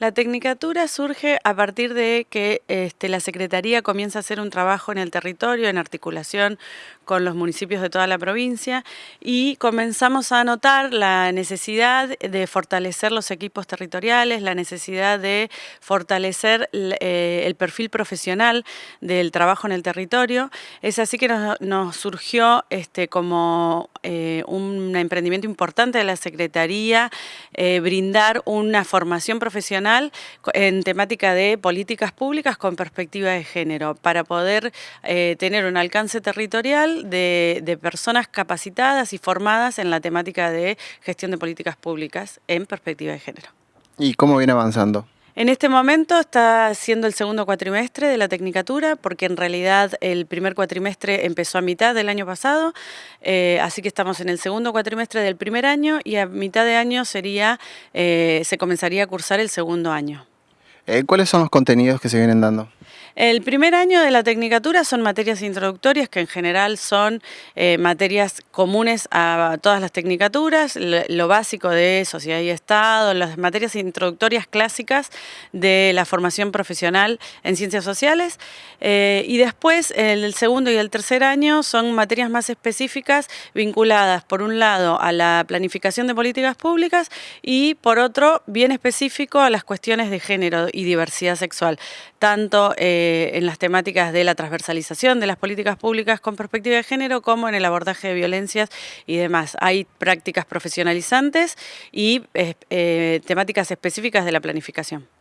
La tecnicatura surge a partir de que este, la Secretaría comienza a hacer un trabajo en el territorio, en articulación con los municipios de toda la provincia y comenzamos a notar la necesidad de fortalecer los equipos territoriales, la necesidad de fortalecer eh, el perfil profesional del trabajo en el territorio. Es así que nos, surgió este, como eh, un emprendimiento importante de la Secretaría eh, brindar una formación profesional en temática de políticas públicas con perspectiva de género, para poder eh, tener un alcance territorial de, de personas capacitadas y formadas en la temática de gestión de políticas públicas en perspectiva de género. ¿Y cómo viene avanzando? En este momento está siendo el segundo cuatrimestre de la Tecnicatura, porque en realidad el primer cuatrimestre empezó a mitad del año pasado, eh, así que estamos en el segundo cuatrimestre del primer año y a mitad de año sería, eh, se comenzaría a cursar el segundo año. Eh, ¿Cuáles son los contenidos que se vienen dando? El primer año de la Tecnicatura son materias introductorias, que en general son eh, materias comunes a todas las Tecnicaturas, lo, básico de Sociedad y Estado, las materias introductorias clásicas de la formación profesional en Ciencias Sociales. Eh, y después, el segundo y el tercer año son materias más específicas vinculadas, por un lado, a la planificación de políticas públicas y, por otro, bien específico a las cuestiones de género y diversidad sexual, tanto eh, en las temáticas de la transversalización de las políticas públicas con perspectiva de género como en el abordaje de violencias y demás. Hay prácticas profesionalizantes y eh, temáticas específicas de la planificación.